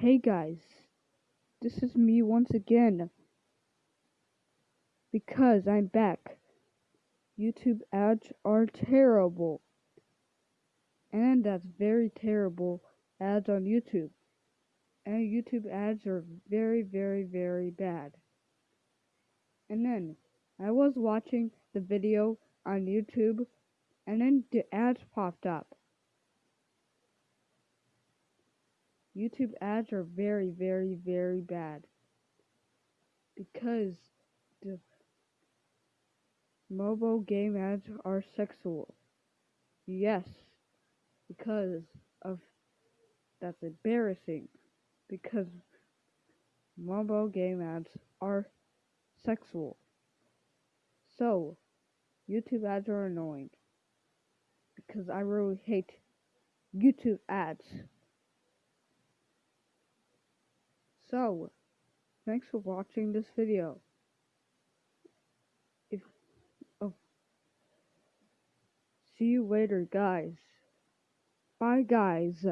Hey guys, this is me once again. Because I'm back. YouTube ads are terrible. And that's very terrible ads on YouTube. And YouTube ads are very, very, very bad. And then I was watching the video on YouTube and then the ads popped up. YouTube ads are very, very, very bad because the mobile game ads are sexual. Yes, because of that's embarrassing because mobile game ads are sexual. So, YouTube ads are annoying because I really hate YouTube ads. So, thanks for watching this video. If oh, see you later, guys. Bye, guys.